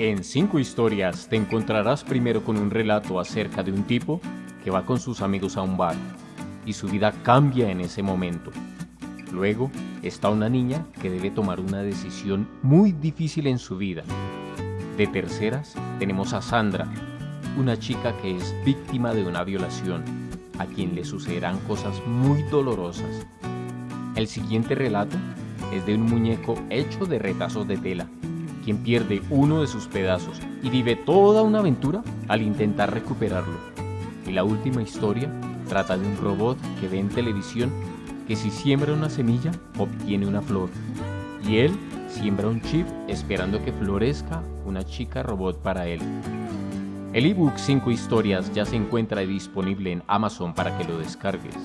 En 5 historias te encontrarás primero con un relato acerca de un tipo que va con sus amigos a un bar y su vida cambia en ese momento. Luego está una niña que debe tomar una decisión muy difícil en su vida. De terceras tenemos a Sandra, una chica que es víctima de una violación, a quien le sucederán cosas muy dolorosas. El siguiente relato es de un muñeco hecho de retazos de tela quien pierde uno de sus pedazos y vive toda una aventura al intentar recuperarlo. Y la última historia trata de un robot que ve en televisión que si siembra una semilla obtiene una flor. Y él siembra un chip esperando que florezca una chica robot para él. El ebook 5 historias ya se encuentra disponible en Amazon para que lo descargues.